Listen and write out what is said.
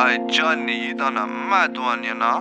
哎，Johnny 遇到那么多年了。